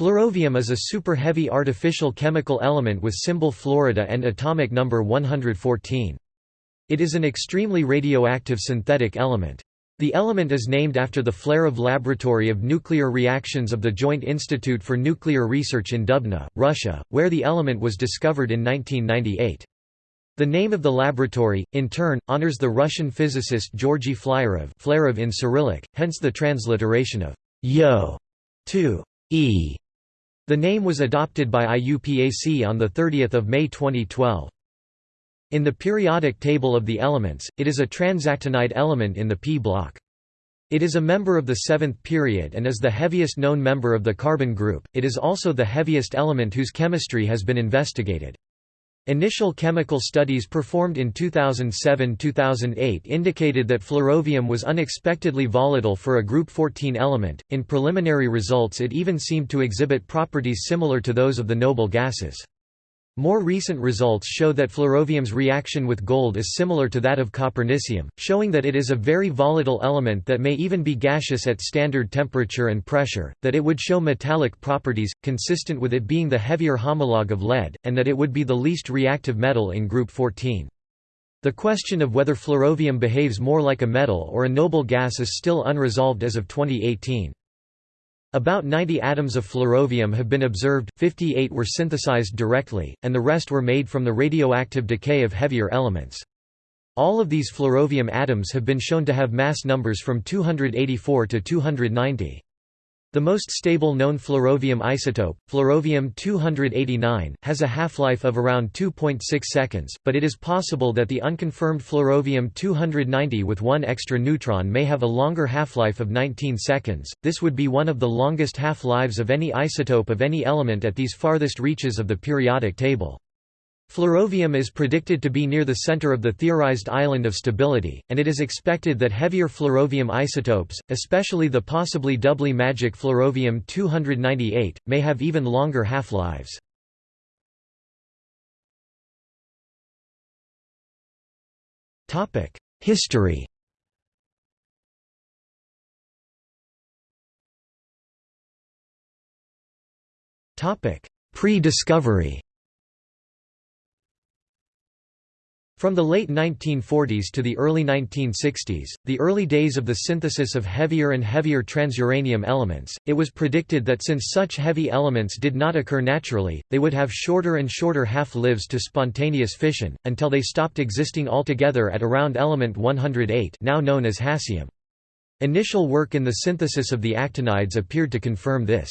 Flerovium is a super-heavy artificial chemical element with symbol Florida and atomic number 114. It is an extremely radioactive synthetic element. The element is named after the Flerov Laboratory of Nuclear Reactions of the Joint Institute for Nuclear Research in Dubna, Russia, where the element was discovered in 1998. The name of the laboratory, in turn, honors the Russian physicist Georgy Flyorov Flerov in Cyrillic, hence the transliteration of Yo to E. The name was adopted by IUPAC on 30 May 2012. In the periodic table of the elements, it is a transactinide element in the p block. It is a member of the seventh period and is the heaviest known member of the carbon group. It is also the heaviest element whose chemistry has been investigated. Initial chemical studies performed in 2007-2008 indicated that flerovium was unexpectedly volatile for a group 14 element. In preliminary results it even seemed to exhibit properties similar to those of the noble gases. More recent results show that flerovium's reaction with gold is similar to that of copernicium, showing that it is a very volatile element that may even be gaseous at standard temperature and pressure, that it would show metallic properties, consistent with it being the heavier homologue of lead, and that it would be the least reactive metal in group 14. The question of whether flerovium behaves more like a metal or a noble gas is still unresolved as of 2018. About 90 atoms of flerovium have been observed, 58 were synthesized directly, and the rest were made from the radioactive decay of heavier elements. All of these flerovium atoms have been shown to have mass numbers from 284 to 290. The most stable known flerovium isotope, flerovium-289, has a half-life of around 2.6 seconds, but it is possible that the unconfirmed flerovium-290 with one extra neutron may have a longer half-life of 19 seconds. This would be one of the longest half-lives of any isotope of any element at these farthest reaches of the periodic table. Flerovium is predicted to be near the center of the theorized island of stability, and it is expected that heavier flerovium isotopes, especially the possibly doubly magic flerovium-298, may have even longer half-lives. History Pre-discovery From the late 1940s to the early 1960s, the early days of the synthesis of heavier and heavier transuranium elements, it was predicted that since such heavy elements did not occur naturally, they would have shorter and shorter half-lives to spontaneous fission, until they stopped existing altogether at around element 108 now known as hassium. Initial work in the synthesis of the actinides appeared to confirm this.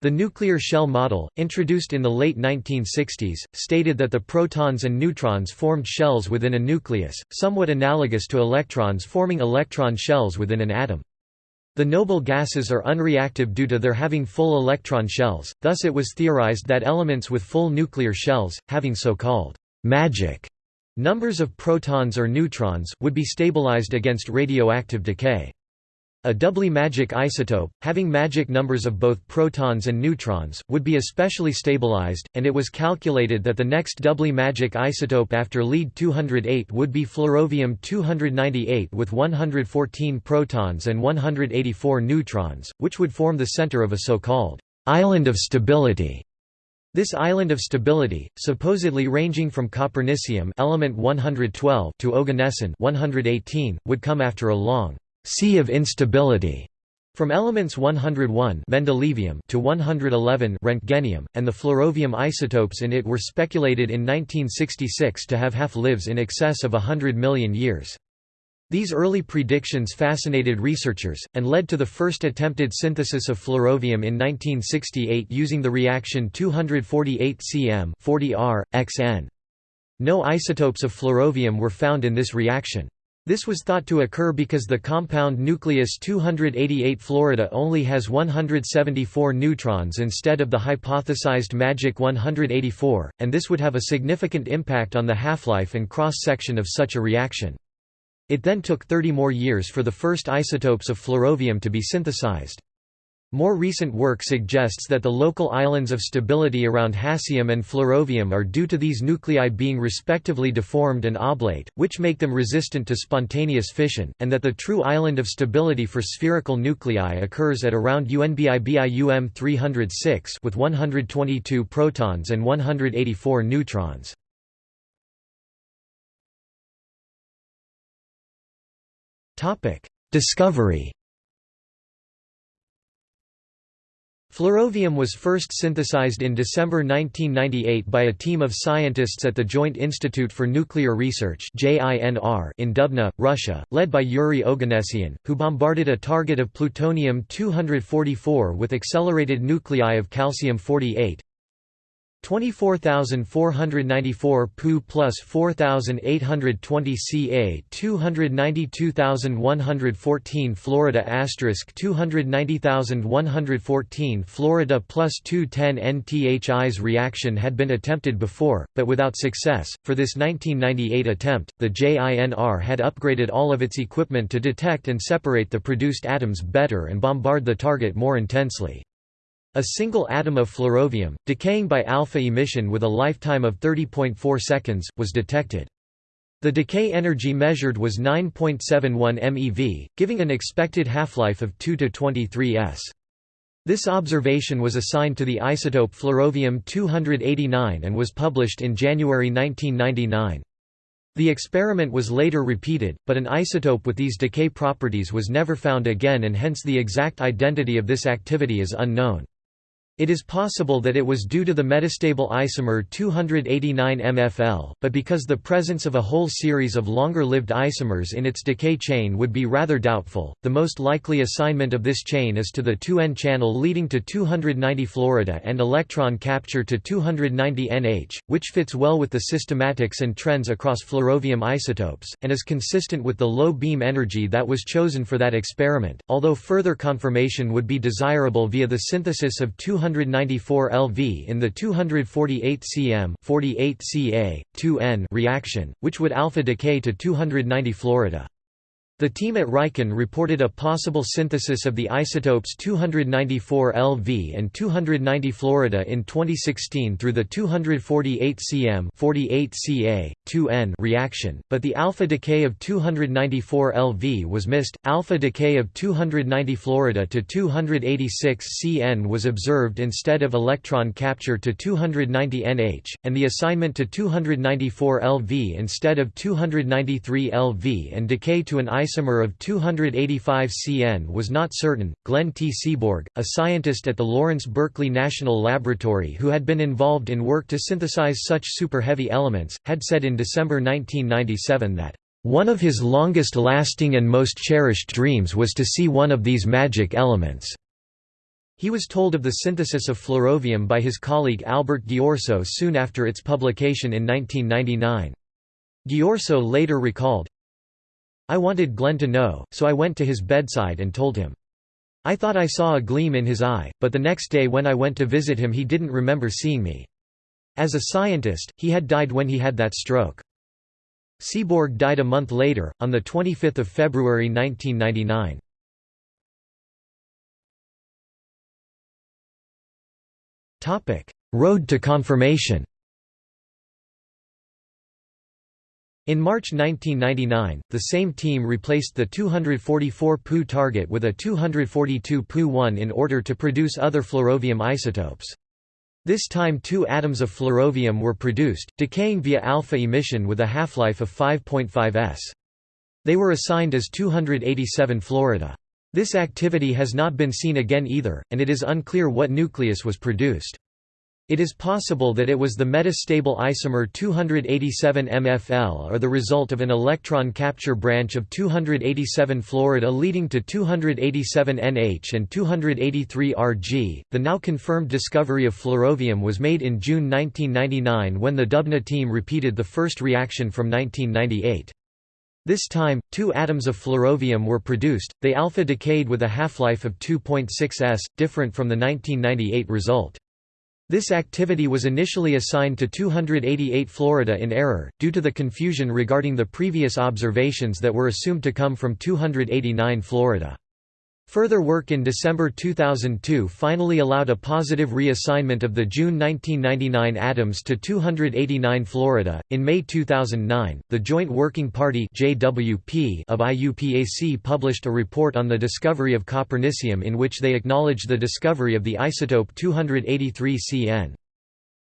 The nuclear shell model, introduced in the late 1960s, stated that the protons and neutrons formed shells within a nucleus, somewhat analogous to electrons forming electron shells within an atom. The noble gases are unreactive due to their having full electron shells, thus it was theorized that elements with full nuclear shells, having so-called magic numbers of protons or neutrons, would be stabilized against radioactive decay. A doubly magic isotope, having magic numbers of both protons and neutrons, would be especially stabilized, and it was calculated that the next doubly magic isotope after Lead-208 would be flerovium-298 with 114 protons and 184 neutrons, which would form the center of a so-called island of stability. This island of stability, supposedly ranging from copernicium element 112 to oganesson 118, would come after a long sea of instability from elements 101 mendelevium to 111 Roentgenium, and the flerovium isotopes in it were speculated in 1966 to have half-lives in excess of hundred million years. These early predictions fascinated researchers, and led to the first attempted synthesis of flerovium in 1968 using the reaction 248 cm 40 R, xn. No isotopes of flerovium were found in this reaction. This was thought to occur because the compound nucleus 288 Florida only has 174 neutrons instead of the hypothesized magic 184, and this would have a significant impact on the half-life and cross-section of such a reaction. It then took 30 more years for the first isotopes of flerovium to be synthesized. More recent work suggests that the local islands of stability around hassium and flerovium are due to these nuclei being respectively deformed and oblate, which make them resistant to spontaneous fission, and that the true island of stability for spherical nuclei occurs at around UNBI-BI 306 with 122 protons and 184 neutrons. Discovery Flerovium was first synthesized in December 1998 by a team of scientists at the Joint Institute for Nuclear Research in Dubna, Russia, led by Yuri Oganessian, who bombarded a target of plutonium-244 with accelerated nuclei of calcium-48, 24,494 Pu plus 4,820 Ca 292,114 Florida asterisk 290,114 Florida plus 210 NTHI's reaction had been attempted before, but without success. For this 1998 attempt, the JINR had upgraded all of its equipment to detect and separate the produced atoms better and bombard the target more intensely. A single atom of flerovium, decaying by alpha emission with a lifetime of 30.4 seconds, was detected. The decay energy measured was 9.71 MeV, giving an expected half-life of 2 to 23 s. This observation was assigned to the isotope flerovium-289 and was published in January 1999. The experiment was later repeated, but an isotope with these decay properties was never found again and hence the exact identity of this activity is unknown. It is possible that it was due to the metastable isomer 289 MFL, but because the presence of a whole series of longer-lived isomers in its decay chain would be rather doubtful, the most likely assignment of this chain is to the 2N channel leading to 290 Florida and electron capture to 290 NH, which fits well with the systematics and trends across flerovium isotopes, and is consistent with the low beam energy that was chosen for that experiment, although further confirmation would be desirable via the synthesis of 200 294 LV in the 248 cm 48 Ca, 2N reaction, which would alpha decay to 290 Florida. The team at Riken reported a possible synthesis of the isotopes 294 LV and 290 Florida in 2016 through the 248 cm 48 Ca, 2N reaction, but the alpha decay of 294 LV was missed. Alpha decay of 290 Florida to 286 Cn was observed instead of electron capture to 290 NH, and the assignment to 294 LV instead of 293 LV and decay to an isomer of 285 Cn was not certain. Glenn T. Seaborg, a scientist at the Lawrence Berkeley National Laboratory who had been involved in work to synthesize such superheavy elements, had said in December 1997 that one of his longest-lasting and most cherished dreams was to see one of these magic elements. He was told of the synthesis of flerovium by his colleague Albert Ghiorso soon after its publication in 1999. Ghiorso later recalled, I wanted Glenn to know, so I went to his bedside and told him. I thought I saw a gleam in his eye, but the next day when I went to visit him he didn't remember seeing me. As a scientist, he had died when he had that stroke. Seaborg died a month later, on 25 February 1999. Road to confirmation In March 1999, the same team replaced the 244 Pu target with a 242 Pu-1 in order to produce other flerovium isotopes. This time two atoms of flerovium were produced, decaying via alpha emission with a half-life of 5.5 s. They were assigned as 287 Florida. This activity has not been seen again either, and it is unclear what nucleus was produced. It is possible that it was the metastable isomer 287 MFL or the result of an electron capture branch of 287 Florida leading to 287 NH and 283 Rg. The now confirmed discovery of flerovium was made in June 1999 when the Dubna team repeated the first reaction from 1998. This time, two atoms of flerovium were produced, they alpha decayed with a half-life of 2.6 s, different from the 1998 result. This activity was initially assigned to 288 Florida in error, due to the confusion regarding the previous observations that were assumed to come from 289 Florida. Further work in December 2002 finally allowed a positive reassignment of the June 1999 atoms to 289 Florida. In May 2009, the Joint Working Party (JWP) of IUPAC published a report on the discovery of copernicium in which they acknowledged the discovery of the isotope 283 Cn.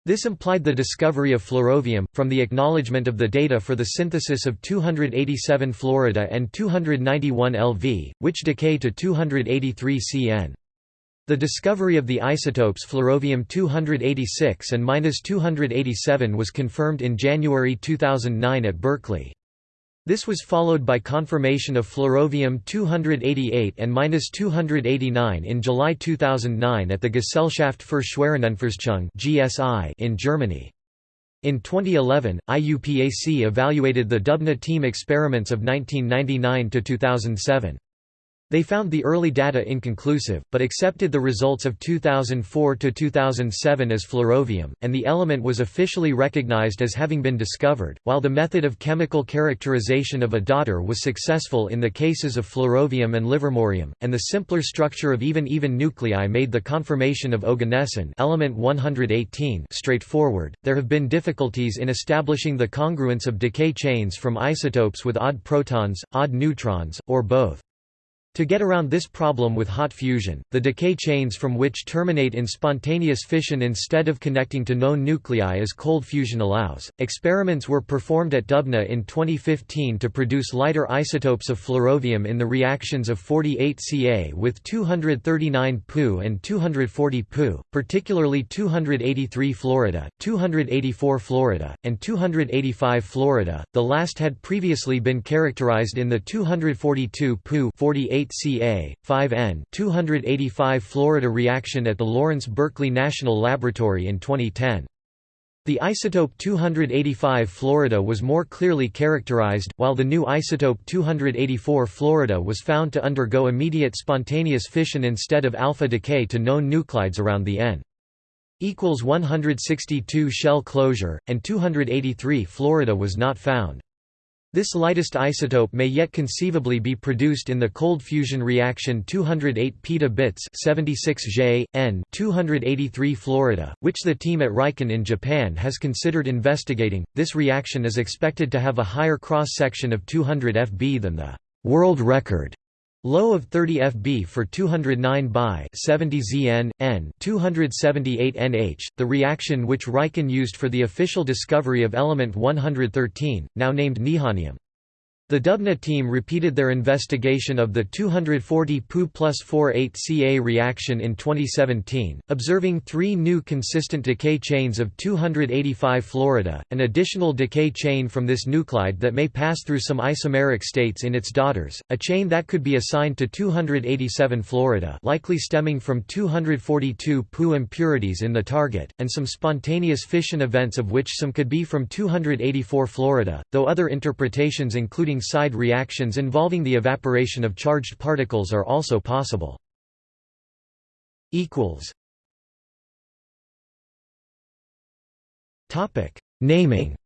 This implied the discovery of flerovium, from the acknowledgement of the data for the synthesis of 287 fluorida and 291 Lv, which decay to 283 Cn. The discovery of the isotopes flerovium-286 and 287 was confirmed in January 2009 at Berkeley. This was followed by confirmation of flerovium-288 and -289 in July 2009 at the Gesellschaft für Schwerionenforschung (GSI) in Germany. In 2011, IUPAC evaluated the Dubna team experiments of 1999 to 2007. They found the early data inconclusive, but accepted the results of 2004–2007 as flerovium, and the element was officially recognized as having been discovered. While the method of chemical characterization of a daughter was successful in the cases of flerovium and livermorium, and the simpler structure of even-even nuclei made the conformation of oganesson element 118 straightforward, there have been difficulties in establishing the congruence of decay chains from isotopes with odd protons, odd neutrons, or both. To get around this problem with hot fusion, the decay chains from which terminate in spontaneous fission instead of connecting to known nuclei as cold fusion allows, experiments were performed at Dubna in 2015 to produce lighter isotopes of flerovium in the reactions of 48 Ca with 239 Pu and 240 Pu, particularly 283 fluorida, 284 fluorida, and 285 fluorida. The last had previously been characterized in the 242 Pu 48 Ca, 5N 285 Florida reaction at the Lawrence Berkeley National Laboratory in 2010. The isotope 285 Florida was more clearly characterized, while the new isotope 284 Florida was found to undergo immediate spontaneous fission instead of alpha decay to known nuclides around the N equals 162 shell closure, and 283 Florida was not found. This lightest isotope may yet conceivably be produced in the cold fusion reaction 208 peta bits 76 J, N 283 Florida, which the team at RIKEN in Japan has considered investigating. This reaction is expected to have a higher cross-section of 200 Fb than the world record Low of 30 Fb for 209 by 70 Zn, N 278 Nh, the reaction which RIKEN used for the official discovery of element 113, now named nihonium. The Dubna team repeated their investigation of the 240 Pu plus 48 Ca reaction in 2017, observing three new consistent decay chains of 285 Florida, an additional decay chain from this nuclide that may pass through some isomeric states in its daughters, a chain that could be assigned to 287 Florida likely stemming from 242 Pu impurities in the target, and some spontaneous fission events of which some could be from 284 Florida, though other interpretations including side reactions involving the evaporation of charged particles are also possible. Naming.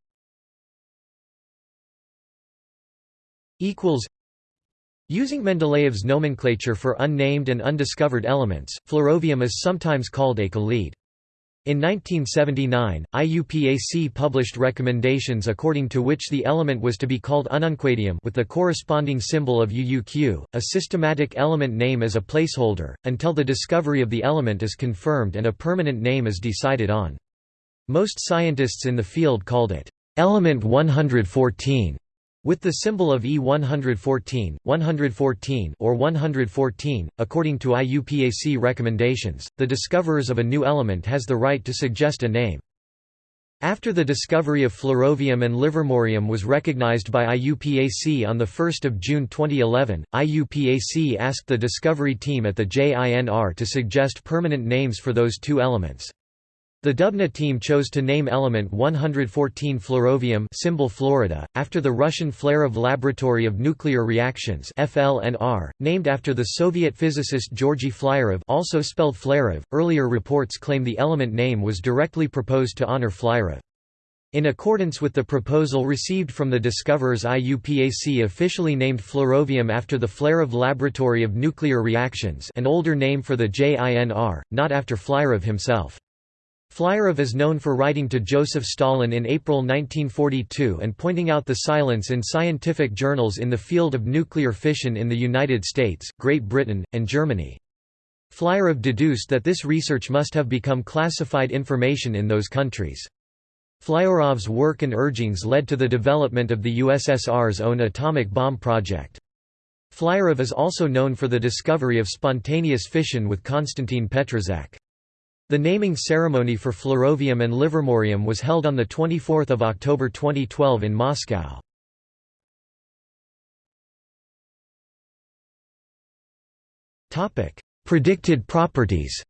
Using Mendeleev's nomenclature for unnamed and undiscovered elements, flerovium is sometimes called eka-lead. In 1979, IUPAC published recommendations according to which the element was to be called ununquadium with the corresponding symbol of UUQ, a systematic element name as a placeholder, until the discovery of the element is confirmed and a permanent name is decided on. Most scientists in the field called it element 114 with the symbol of E114, 114 or 114, according to IUPAC recommendations, the discoverers of a new element has the right to suggest a name. After the discovery of flerovium and livermorium was recognized by IUPAC on 1 June 2011, IUPAC asked the discovery team at the JINR to suggest permanent names for those two elements. The Dubna team chose to name element 114 flerovium symbol Florida, after the Russian Flerov Laboratory of Nuclear Reactions FLNR, named after the Soviet physicist Georgy Flyorov also spelled Flerov. Earlier reports claim the element name was directly proposed to honor Flyorov. In accordance with the proposal received from the discoverers IUPAC officially named flerovium after the Flerov Laboratory of Nuclear Reactions an older name for the JINR, not after Flyorov himself. Flyorov is known for writing to Joseph Stalin in April 1942 and pointing out the silence in scientific journals in the field of nuclear fission in the United States, Great Britain, and Germany. Flyorov deduced that this research must have become classified information in those countries. Flyorov's work and urgings led to the development of the USSR's own atomic bomb project. Flyrov is also known for the discovery of spontaneous fission with Konstantin Petrzhak. The naming ceremony for flerovium and livermorium was held on 24 October 2012 in Moscow. Predicted properties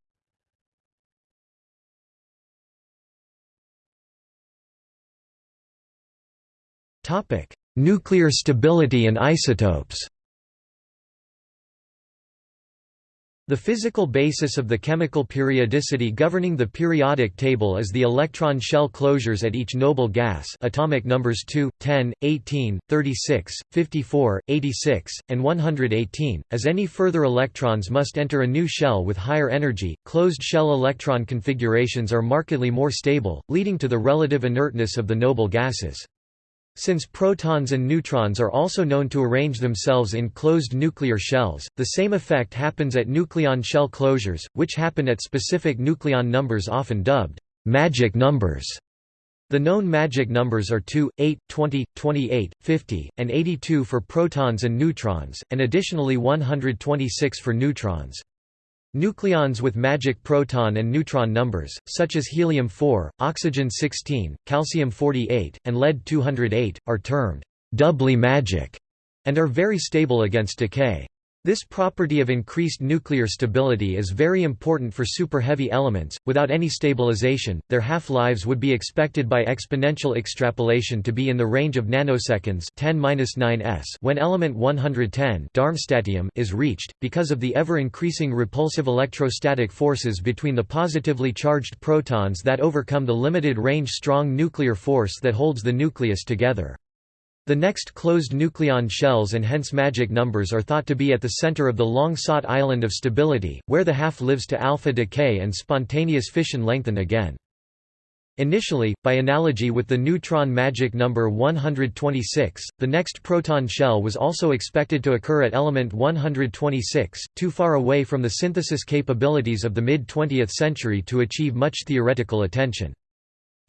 Nuclear stability and isotopes The physical basis of the chemical periodicity governing the periodic table is the electron shell closures at each noble gas atomic numbers 2, 10, 18, 36, 54, 86, and 118, as any further electrons must enter a new shell with higher energy. Closed shell electron configurations are markedly more stable, leading to the relative inertness of the noble gases. Since protons and neutrons are also known to arrange themselves in closed nuclear shells, the same effect happens at nucleon shell closures, which happen at specific nucleon numbers often dubbed magic numbers. The known magic numbers are 2, 8, 20, 28, 50, and 82 for protons and neutrons, and additionally 126 for neutrons. Nucleons with magic proton and neutron numbers, such as helium-4, oxygen-16, calcium-48, and lead-208, are termed doubly magic and are very stable against decay. This property of increased nuclear stability is very important for superheavy elements. Without any stabilization, their half-lives would be expected by exponential extrapolation to be in the range of nanoseconds 10-9s when element 110 Darmstadtium is reached, because of the ever-increasing repulsive electrostatic forces between the positively charged protons that overcome the limited range strong nuclear force that holds the nucleus together. The next closed nucleon shells and hence magic numbers are thought to be at the center of the long-sought island of stability, where the half lives to alpha decay and spontaneous fission lengthen again. Initially, by analogy with the neutron magic number 126, the next proton shell was also expected to occur at element 126, too far away from the synthesis capabilities of the mid-20th century to achieve much theoretical attention.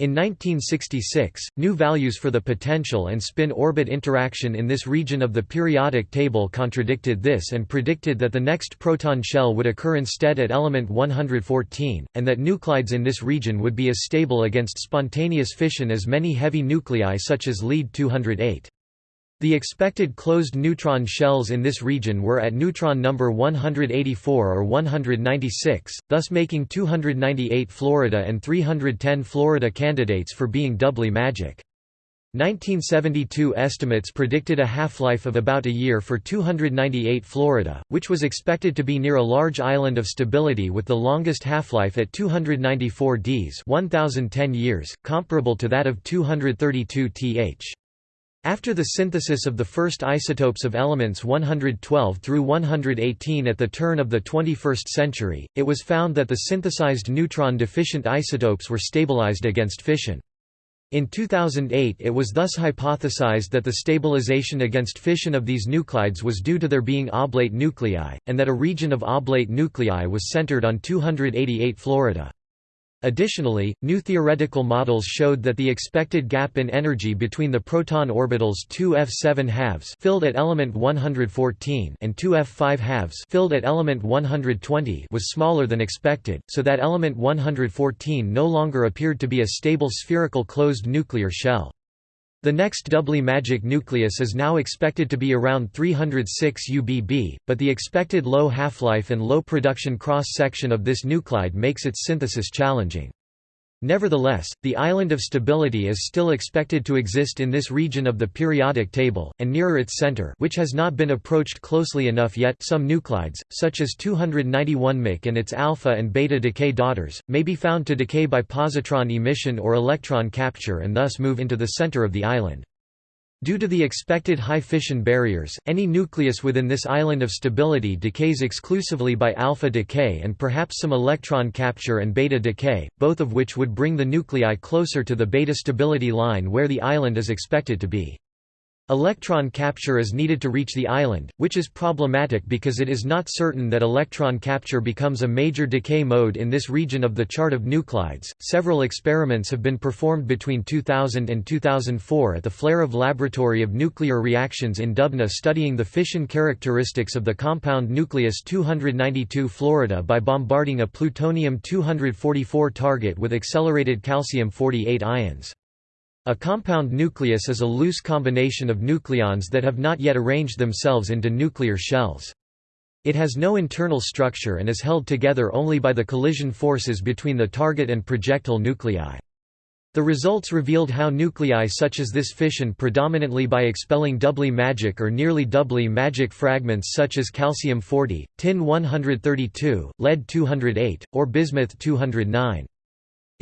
In 1966, new values for the potential and spin-orbit interaction in this region of the periodic table contradicted this and predicted that the next proton shell would occur instead at element 114, and that nuclides in this region would be as stable against spontaneous fission as many heavy nuclei such as lead-208. The expected closed neutron shells in this region were at neutron number 184 or 196, thus making 298 Florida and 310 Florida candidates for being doubly magic. 1972 estimates predicted a half-life of about a year for 298 Florida, which was expected to be near a large island of stability with the longest half-life at 294 Ds 1010 years, comparable to that of 232 Th. After the synthesis of the first isotopes of elements 112 through 118 at the turn of the 21st century, it was found that the synthesized neutron-deficient isotopes were stabilized against fission. In 2008 it was thus hypothesized that the stabilization against fission of these nuclides was due to their being oblate nuclei, and that a region of oblate nuclei was centered on 288 Florida. Additionally, new theoretical models showed that the expected gap in energy between the proton orbitals 2f7 halves filled at element 114 and 2f5 halves filled at element 120 was smaller than expected, so that element 114 no longer appeared to be a stable spherical closed nuclear shell. The next doubly magic nucleus is now expected to be around 306 UBB, but the expected low half-life and low production cross-section of this nuclide makes its synthesis challenging. Nevertheless, the island of stability is still expected to exist in this region of the periodic table, and nearer its center which has not been approached closely enough yet some nuclides, such as 291 Mc and its alpha and beta decay daughters, may be found to decay by positron emission or electron capture and thus move into the center of the island. Due to the expected high fission barriers, any nucleus within this island of stability decays exclusively by alpha decay and perhaps some electron capture and beta decay, both of which would bring the nuclei closer to the beta stability line where the island is expected to be. Electron capture is needed to reach the island, which is problematic because it is not certain that electron capture becomes a major decay mode in this region of the chart of nuclides. Several experiments have been performed between 2000 and 2004 at the Flerov Laboratory of Nuclear Reactions in Dubna studying the fission characteristics of the compound nucleus 292 Florida by bombarding a plutonium-244 target with accelerated calcium-48 ions. A compound nucleus is a loose combination of nucleons that have not yet arranged themselves into nuclear shells. It has no internal structure and is held together only by the collision forces between the target and projectile nuclei. The results revealed how nuclei such as this fission predominantly by expelling doubly magic or nearly doubly magic fragments such as calcium-40, tin-132, lead-208, or bismuth-209.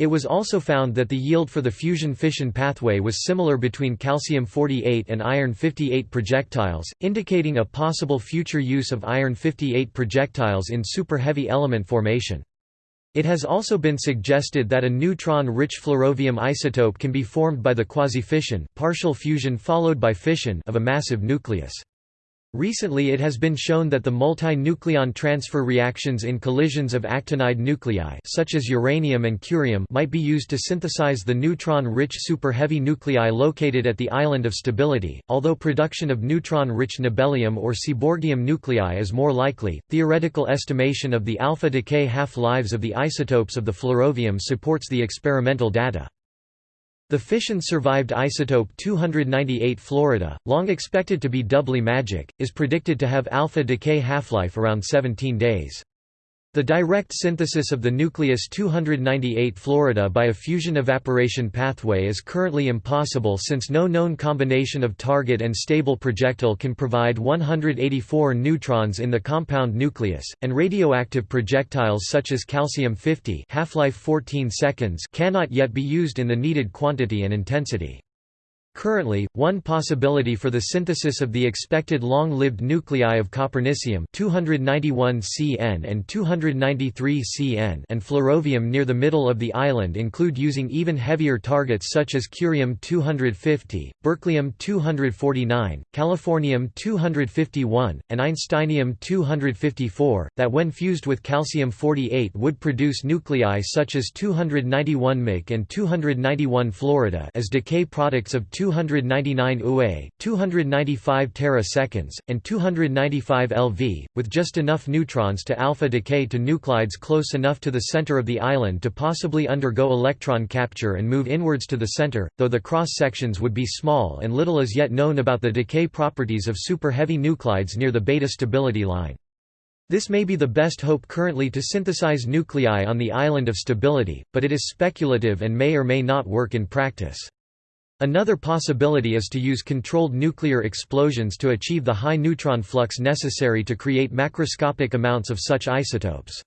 It was also found that the yield for the fusion-fission pathway was similar between calcium-48 and iron-58 projectiles, indicating a possible future use of iron-58 projectiles in superheavy element formation. It has also been suggested that a neutron-rich flerovium isotope can be formed by the quasi-fission partial fusion followed by fission of a massive nucleus. Recently it has been shown that the multi-nucleon transfer reactions in collisions of actinide nuclei such as uranium and curium might be used to synthesize the neutron-rich superheavy nuclei located at the island of stability. Although production of neutron-rich nobelium or seaborgium nuclei is more likely, theoretical estimation of the alpha decay half-lives of the isotopes of the flerovium supports the experimental data. The fission-survived isotope 298 Florida, long expected to be doubly magic, is predicted to have alpha decay half-life around 17 days. The direct synthesis of the nucleus 298 Florida by a fusion evaporation pathway is currently impossible since no known combination of target and stable projectile can provide 184 neutrons in the compound nucleus, and radioactive projectiles such as calcium-50 half-life 14 seconds cannot yet be used in the needed quantity and intensity. Currently, one possibility for the synthesis of the expected long-lived nuclei of copernicium 291 Cn and 293 Cn and flerovium near the middle of the island include using even heavier targets such as curium-250, berkelium-249, californium-251, and einsteinium-254, that when fused with calcium-48 would produce nuclei such as 291 Mc and 291 Florida as decay products of 299 UA, 295 teraseconds, and 295 LV, with just enough neutrons to alpha decay to nuclides close enough to the center of the island to possibly undergo electron capture and move inwards to the center, though the cross-sections would be small and little is yet known about the decay properties of super-heavy nuclides near the beta stability line. This may be the best hope currently to synthesize nuclei on the island of stability, but it is speculative and may or may not work in practice. Another possibility is to use controlled nuclear explosions to achieve the high neutron flux necessary to create macroscopic amounts of such isotopes.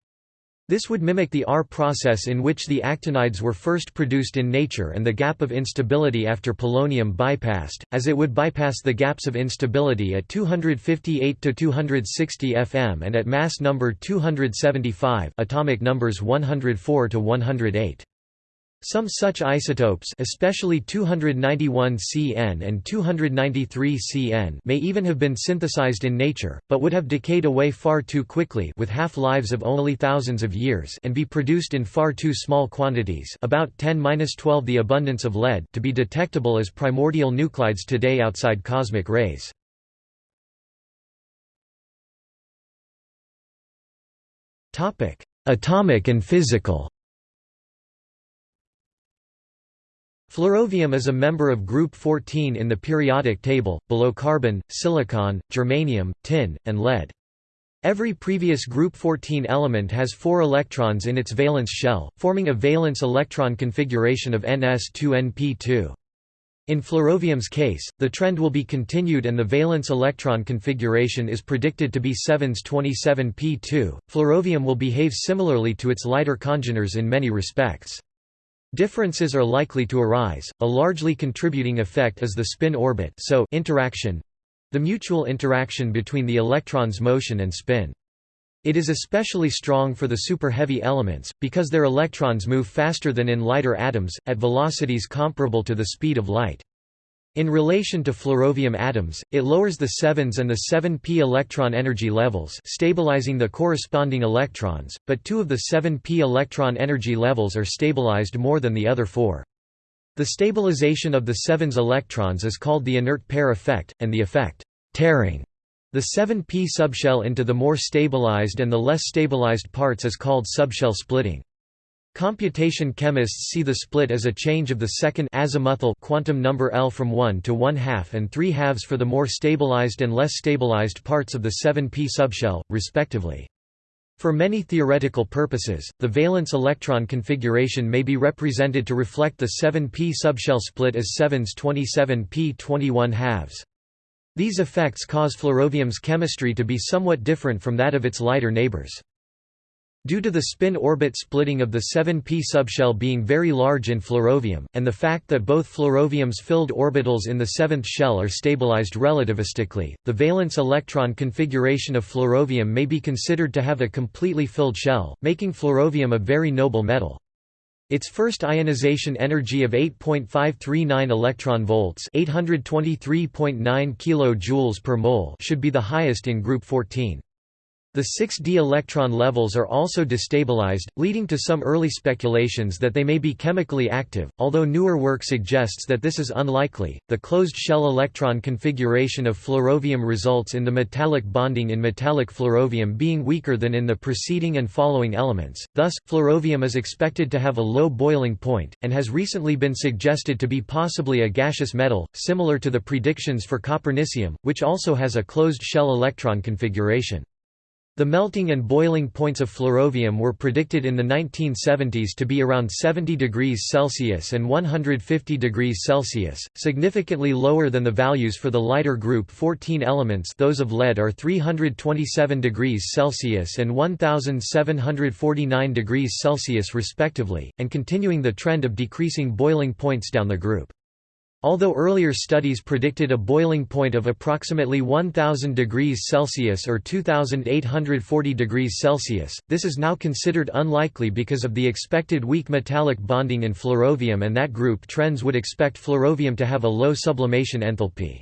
This would mimic the R process in which the actinides were first produced in nature and the gap of instability after polonium bypassed, as it would bypass the gaps of instability at 258 to 260 fm and at mass number 275 atomic numbers 104 to 108. Some such isotopes especially 291 Cn and 293 Cn may even have been synthesized in nature, but would have decayed away far too quickly with half-lives of only thousands of years and be produced in far too small quantities about 10-12 the abundance of lead to be detectable as primordial nuclides today outside cosmic rays. Atomic and physical Flerovium is a member of group 14 in the periodic table, below carbon, silicon, germanium, tin, and lead. Every previous group 14 element has four electrons in its valence shell, forming a valence electron configuration of ns2np2. In flerovium's case, the trend will be continued and the valence electron configuration is predicted to be 7s27p2. Flerovium will behave similarly to its lighter congeners in many respects. Differences are likely to arise. A largely contributing effect is the spin orbit so interaction the mutual interaction between the electron's motion and spin. It is especially strong for the super-heavy elements, because their electrons move faster than in lighter atoms, at velocities comparable to the speed of light. In relation to flerovium atoms, it lowers the 7s and the 7p electron energy levels stabilizing the corresponding electrons, but two of the 7p electron energy levels are stabilized more than the other four. The stabilization of the 7s electrons is called the inert pair effect, and the effect tearing the 7p subshell into the more stabilized and the less stabilized parts is called subshell splitting. Computation chemists see the split as a change of the second azimuthal quantum number L from 1 to 1 half and 3 halves for the more stabilized and less stabilized parts of the 7p subshell, respectively. For many theoretical purposes, the valence electron configuration may be represented to reflect the 7p subshell split as 7s 27p 21 halves. These effects cause flerovium's chemistry to be somewhat different from that of its lighter neighbors. Due to the spin-orbit splitting of the 7p subshell being very large in flerovium, and the fact that both flerovium's filled orbitals in the seventh shell are stabilized relativistically, the valence electron configuration of flerovium may be considered to have a completely filled shell, making flerovium a very noble metal. Its first ionization energy of 8.539 electron volts, 823.9 kilojoules per mole, should be the highest in group 14. The 6d electron levels are also destabilized, leading to some early speculations that they may be chemically active, although newer work suggests that this is unlikely. The closed shell electron configuration of flerovium results in the metallic bonding in metallic flerovium being weaker than in the preceding and following elements. Thus, flerovium is expected to have a low boiling point, and has recently been suggested to be possibly a gaseous metal, similar to the predictions for copernicium, which also has a closed shell electron configuration. The melting and boiling points of flerovium were predicted in the 1970s to be around 70 degrees Celsius and 150 degrees Celsius, significantly lower than the values for the lighter group 14 elements those of lead are 327 degrees Celsius and 1749 degrees Celsius respectively, and continuing the trend of decreasing boiling points down the group. Although earlier studies predicted a boiling point of approximately 1000 degrees Celsius or 2840 degrees Celsius, this is now considered unlikely because of the expected weak metallic bonding in flerovium and that group trends would expect flerovium to have a low sublimation enthalpy.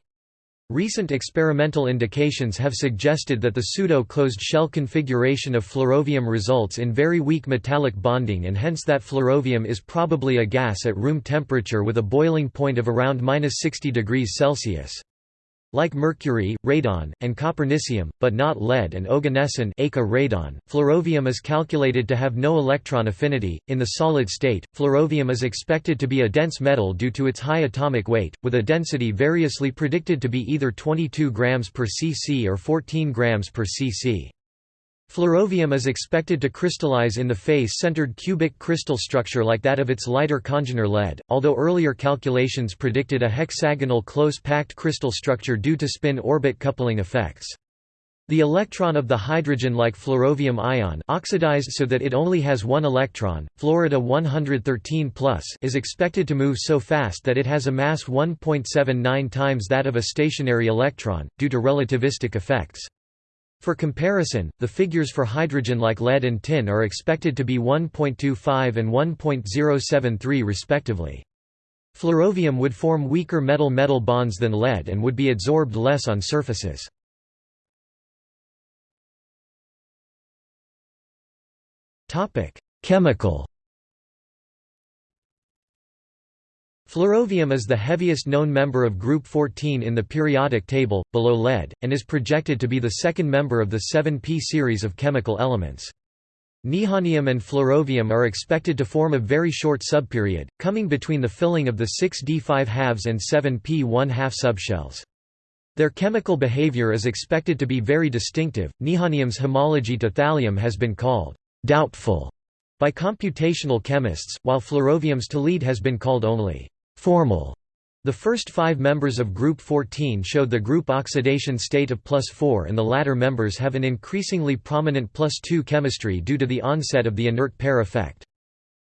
Recent experimental indications have suggested that the pseudo-closed shell configuration of flerovium results in very weak metallic bonding and hence that flerovium is probably a gas at room temperature with a boiling point of around 60 degrees Celsius. Like mercury, radon, and copernicium, but not lead and oganesson radon, flerovium is calculated to have no electron affinity. In the solid state, flerovium is expected to be a dense metal due to its high atomic weight, with a density variously predicted to be either 22 grams per cc or 14 grams per cc. Flerovium is expected to crystallize in the face-centered cubic crystal structure like that of its lighter congener lead, although earlier calculations predicted a hexagonal close-packed crystal structure due to spin-orbit coupling effects. The electron of the hydrogen-like flerovium ion oxidized so that it only has one electron, Florida 113 is expected to move so fast that it has a mass 1.79 times that of a stationary electron, due to relativistic effects. For comparison, the figures for hydrogen like lead and tin are expected to be 1.25 and 1.073 respectively. Flerovium would form weaker metal-metal bonds than lead and would be adsorbed less on surfaces. Chemical Flerovium is the heaviest known member of group 14 in the periodic table, below lead, and is projected to be the second member of the 7p series of chemical elements. Nihonium and flerovium are expected to form a very short subperiod, coming between the filling of the 6d 5 halves and 7p 1 half subshells. Their chemical behavior is expected to be very distinctive. Nihonium's homology to thallium has been called doubtful by computational chemists, while flerovium's to lead has been called only formal. The first five members of group 14 showed the group oxidation state of plus 4 and the latter members have an increasingly prominent plus 2 chemistry due to the onset of the inert pair effect.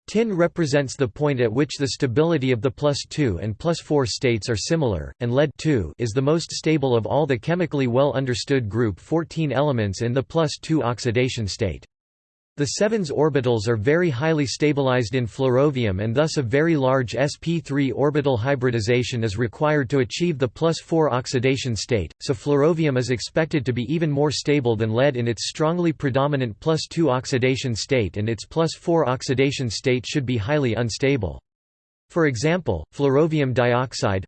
Tin represents the point at which the stability of the plus 2 and plus 4 states are similar, and lead 2 is the most stable of all the chemically well understood group 14 elements in the plus 2 oxidation state. The 7s orbitals are very highly stabilized in flerovium and thus a very large sp3 orbital hybridization is required to achieve the plus 4 oxidation state, so flerovium is expected to be even more stable than lead in its strongly predominant plus 2 oxidation state and its plus 4 oxidation state should be highly unstable. For example, flerovium dioxide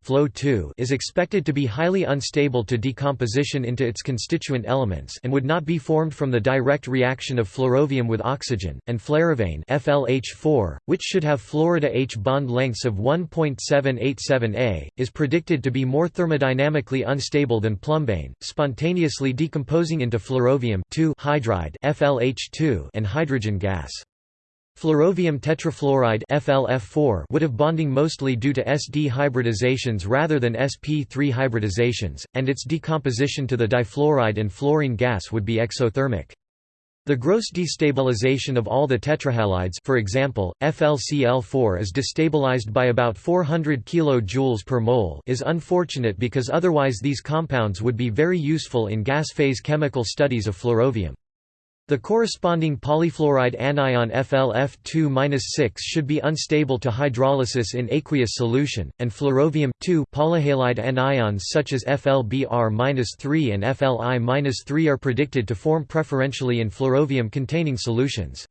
is expected to be highly unstable to decomposition into its constituent elements and would not be formed from the direct reaction of flerovium with oxygen, and flerovane FLH4, which should have fluorida H bond lengths of 1.787 A, is predicted to be more thermodynamically unstable than plumbane, spontaneously decomposing into flerovium hydride FLH2 and hydrogen gas. Flerovium tetrafluoride FLF4 would have bonding mostly due to SD hybridizations rather than sp3 hybridizations, and its decomposition to the difluoride and fluorine gas would be exothermic. The gross destabilization of all the tetrahalides for example, FlCl4 is destabilized by about 400 kJ per mole is unfortunate because otherwise these compounds would be very useful in gas phase chemical studies of flerovium. The corresponding polyfluoride anion FLF2-6 should be unstable to hydrolysis in aqueous solution, and flerovium polyhalide anions such as FLBr-3 and FLI-3 are predicted to form preferentially in flerovium-containing solutions.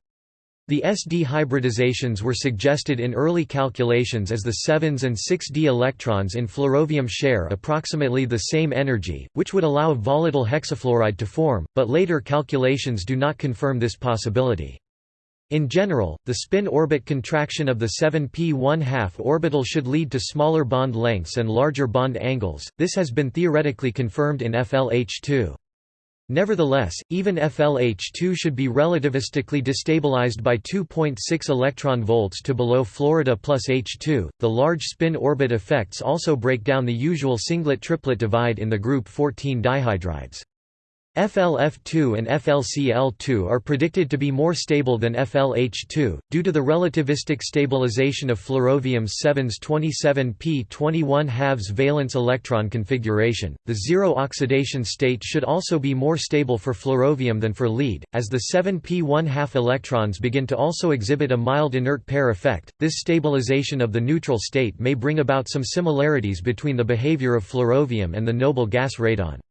The SD hybridizations were suggested in early calculations as the 7s and 6d electrons in flerovium share approximately the same energy, which would allow volatile hexafluoride to form, but later calculations do not confirm this possibility. In general, the spin-orbit contraction of the 7p 1 2 orbital should lead to smaller bond lengths and larger bond angles, this has been theoretically confirmed in FLH2. Nevertheless, even FLH2 should be relativistically destabilized by 2.6 electron volts to below Florida plus H2. The large spin orbit effects also break down the usual singlet-triplet divide in the group 14 dihydrides. FLF2 and FLCl2 are predicted to be more stable than FLH2, due to the relativistic stabilization of flerovium's 7s 27p 21 halves valence electron configuration. The zero oxidation state should also be more stable for flerovium than for lead, as the 7p 1 2 electrons begin to also exhibit a mild inert pair effect. This stabilization of the neutral state may bring about some similarities between the behavior of flerovium and the noble gas radon.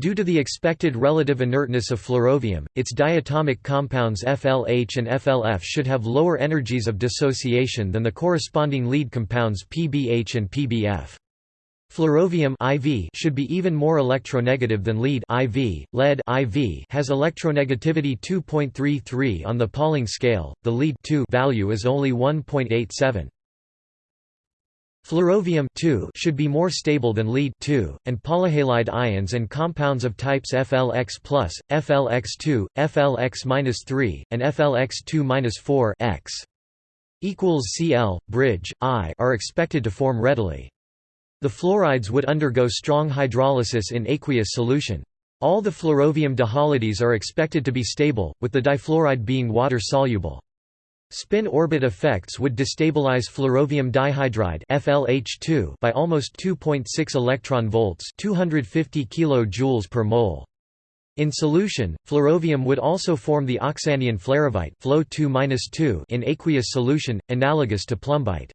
Due to the expected relative inertness of flerovium, its diatomic compounds FLH and FLF should have lower energies of dissociation than the corresponding lead compounds PBH and PBF. Flerovium IV should be even more electronegative than lead IV. Lead IV has electronegativity 2.33 on the Pauling scale. The lead value is only 1.87. Flerovium should be more stable than lead and polyhalide ions and compounds of types FLX+, FLX2, FLX-3, and FLX2-4 equals Cl, bridge, I are expected to form readily. The fluorides would undergo strong hydrolysis in aqueous solution. All the flerovium dihalides are expected to be stable, with the difluoride being water-soluble. Spin-orbit effects would destabilize flerovium dihydride FLH2 by almost 2.6 electron volts, 250 kilojoules per mole. In solution, flerovium would also form the oxanion flerovite Flo2 in aqueous solution, analogous to plumbite.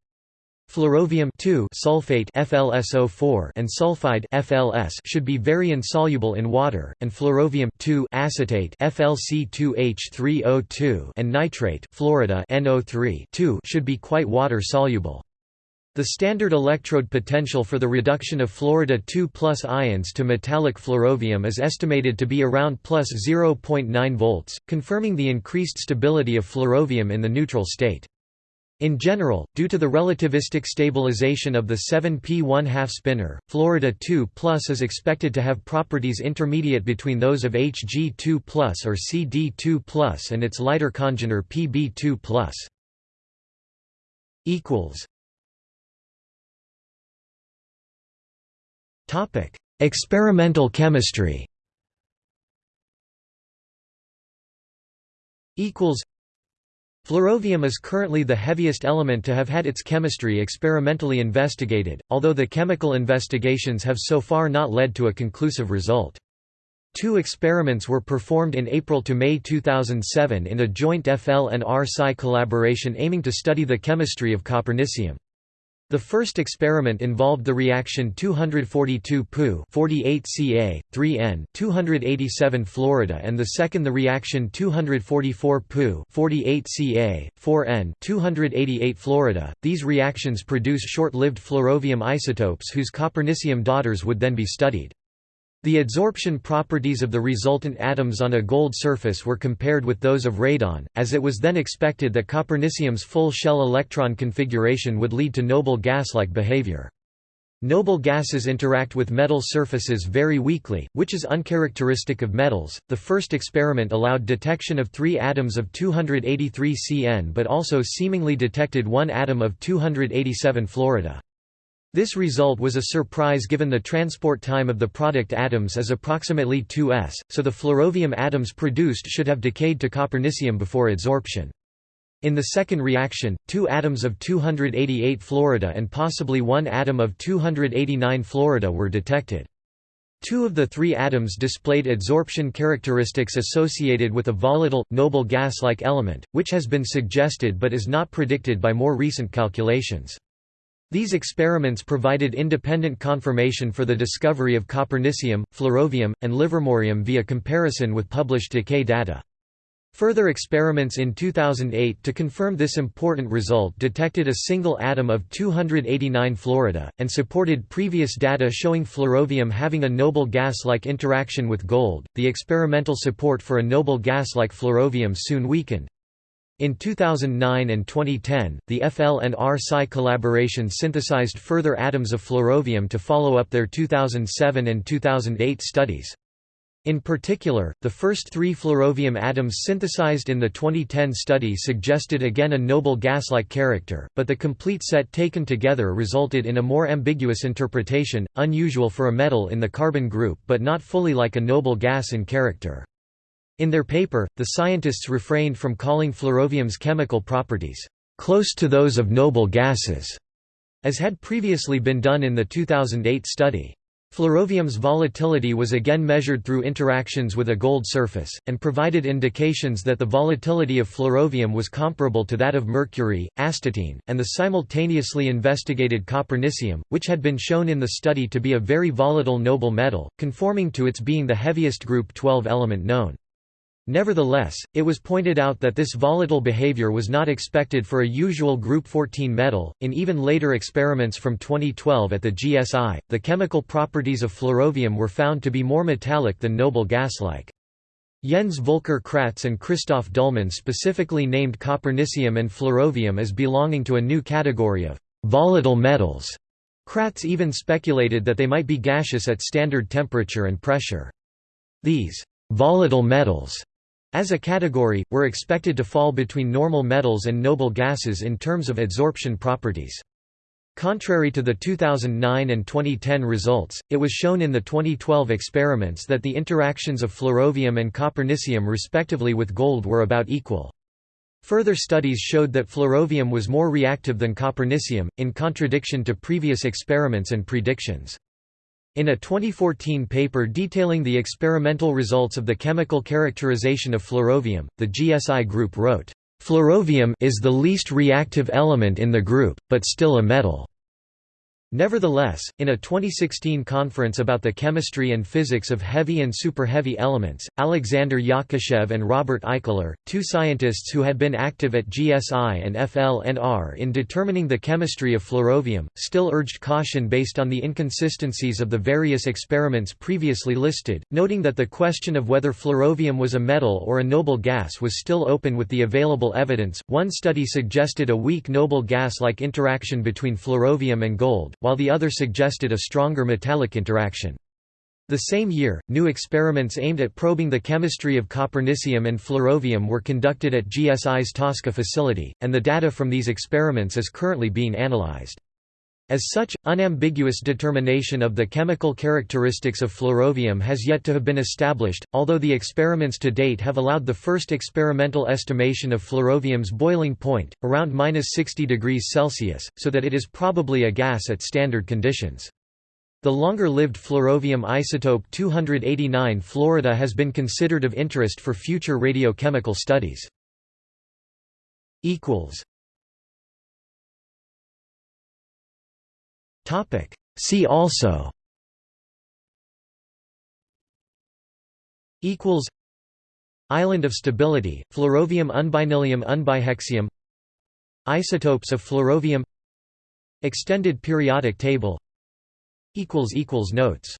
Flerovium sulfate FlSO4 and sulfide FLS should be very insoluble in water, and flerovium acetate FlC2H3O2 and nitrate fluorida NO3 should be quite water soluble. The standard electrode potential for the reduction of fluorida 2 plus ions to metallic flerovium is estimated to be around plus 0.9 volts, confirming the increased stability of flerovium in the neutral state. In general, due to the relativistic stabilization of the 7p 1 2 spinor, Florida 2 is expected to have properties intermediate between those of Hg2 or Cd2 and its lighter congener Pb2 equals. Topic: Experimental chemistry Flerovium is currently the heaviest element to have had its chemistry experimentally investigated, although the chemical investigations have so far not led to a conclusive result. Two experiments were performed in April to May 2007 in a joint FL and R-Sci collaboration aiming to study the chemistry of copernicium. The first experiment involved the reaction 242 Pu 48 Ca, 3N, 287 fluorida and the second the reaction 244 Pu 48 Ca, 4N, 288 fluorida. These reactions produce short-lived flerovium isotopes whose copernicium daughters would then be studied. The adsorption properties of the resultant atoms on a gold surface were compared with those of radon, as it was then expected that copernicium's full shell electron configuration would lead to noble gas-like behavior. Noble gases interact with metal surfaces very weakly, which is uncharacteristic of metals. The first experiment allowed detection of three atoms of 283 Cn but also seemingly detected one atom of 287 fluorida. This result was a surprise given the transport time of the product atoms is approximately 2s, so the flerovium atoms produced should have decayed to copernicium before adsorption. In the second reaction, two atoms of 288 fluorida and possibly one atom of 289 fluorida were detected. Two of the three atoms displayed adsorption characteristics associated with a volatile, noble gas-like element, which has been suggested but is not predicted by more recent calculations. These experiments provided independent confirmation for the discovery of copernicium, flerovium, and livermorium via comparison with published decay data. Further experiments in 2008 to confirm this important result detected a single atom of 289 fluorida, and supported previous data showing flerovium having a noble gas-like interaction with gold. The experimental support for a noble gas like flerovium soon weakened. In 2009 and 2010, the FL and R-Sci collaboration synthesized further atoms of flerovium to follow up their 2007 and 2008 studies. In particular, the first three flerovium atoms synthesized in the 2010 study suggested again a noble gas-like character, but the complete set taken together resulted in a more ambiguous interpretation, unusual for a metal in the carbon group but not fully like a noble gas in character. In their paper, the scientists refrained from calling flerovium's chemical properties close to those of noble gases, as had previously been done in the 2008 study. Flerovium's volatility was again measured through interactions with a gold surface, and provided indications that the volatility of flerovium was comparable to that of mercury, astatine, and the simultaneously investigated copernicium, which had been shown in the study to be a very volatile noble metal, conforming to its being the heaviest group 12 element known. Nevertheless, it was pointed out that this volatile behavior was not expected for a usual group 14 metal. In even later experiments from 2012 at the GSI, the chemical properties of flerovium were found to be more metallic than noble gas-like. Jens Volker Kratz and Christoph Dullmann specifically named copernicium and flerovium as belonging to a new category of volatile metals. Kratz even speculated that they might be gaseous at standard temperature and pressure. These volatile metals as a category, were expected to fall between normal metals and noble gases in terms of adsorption properties. Contrary to the 2009 and 2010 results, it was shown in the 2012 experiments that the interactions of flerovium and copernicium respectively with gold were about equal. Further studies showed that flerovium was more reactive than copernicium, in contradiction to previous experiments and predictions. In a 2014 paper detailing the experimental results of the chemical characterization of flerovium, the GSI group wrote, "...flerovium is the least reactive element in the group, but still a metal." Nevertheless, in a 2016 conference about the chemistry and physics of heavy and superheavy elements, Alexander Yakushev and Robert Eichler, two scientists who had been active at GSI and FLNR in determining the chemistry of flerovium, still urged caution based on the inconsistencies of the various experiments previously listed, noting that the question of whether flerovium was a metal or a noble gas was still open with the available evidence. One study suggested a weak noble gas-like interaction between flerovium and gold, while the other suggested a stronger metallic interaction. The same year, new experiments aimed at probing the chemistry of copernicium and flerovium were conducted at GSI's TASCA facility, and the data from these experiments is currently being analyzed. As such, unambiguous determination of the chemical characteristics of flerovium has yet to have been established, although the experiments to date have allowed the first experimental estimation of flerovium's boiling point, around 60 degrees Celsius, so that it is probably a gas at standard conditions. The longer-lived flerovium isotope 289 Florida has been considered of interest for future radiochemical studies. See also Equals. Island of stability, flerovium unbinylium unbihexium Isotopes of flerovium. Extended periodic table Equals equals Notes